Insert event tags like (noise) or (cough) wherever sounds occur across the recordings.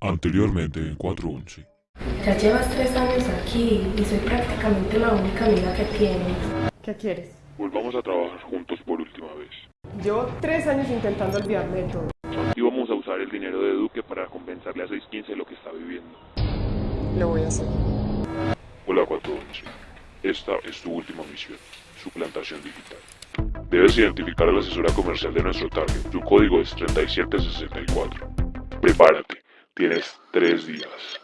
Anteriormente en 411. Ya llevas tres años aquí y soy prácticamente la única amiga que tienes. ¿Qué quieres? Volvamos a trabajar juntos por última vez. Llevo tres años intentando olvidarme de todo. Y vamos a usar el dinero de Duque para compensarle a 615 lo que está viviendo. Lo voy a hacer. Hola 411. Esta es tu última misión, suplantación digital. Debes identificar a la asesora comercial de nuestro target. Tu código es 3764. Prepárate, tienes tres días.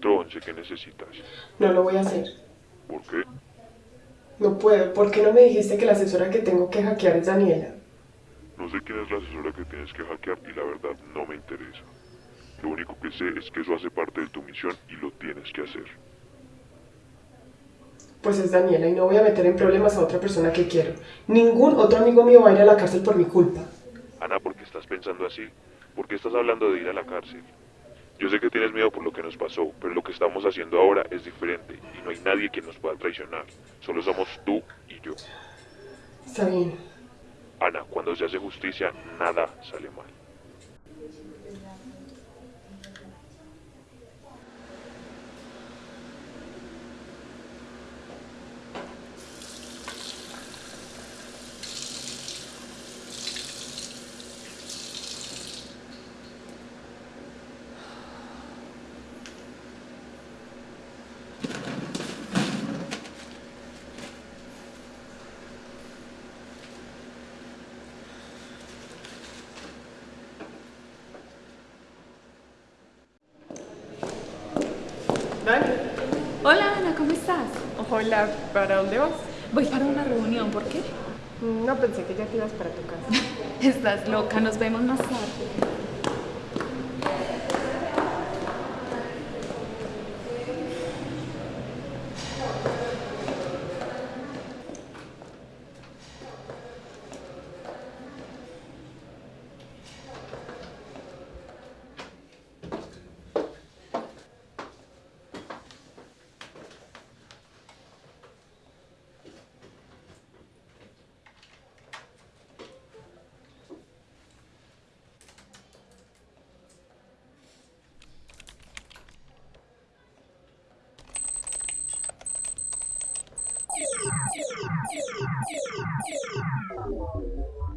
¿411 qué necesitas? No lo voy a hacer. ¿Por qué? No puedo. ¿Por qué no me dijiste que la asesora que tengo que hackear es Daniela? No sé quién es la asesora que tienes que hackear y la verdad no me interesa. Lo único que sé es que eso hace parte de tu misión y lo tienes que hacer. Pues es Daniela y no voy a meter en problemas a otra persona que quiero. Ningún otro amigo mío va a ir a la cárcel por mi culpa. Ana, ¿por qué estás pensando así? ¿Por qué estás hablando de ir a la cárcel? Yo sé que tienes miedo por lo que nos pasó, pero lo que estamos haciendo ahora es diferente y no hay nadie que nos pueda traicionar. Solo somos tú y yo. Está bien. Ana, cuando se hace justicia, nada sale mal. Dani. Hola Ana, ¿cómo estás? Hola, ¿para dónde vas? Voy para una reunión, ¿por qué? No pensé que ya te ibas para tu casa. (laughs) Estás loca, nos vemos más tarde. Thank you.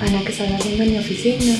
Ana, ¿qué estás haciendo en mi oficina?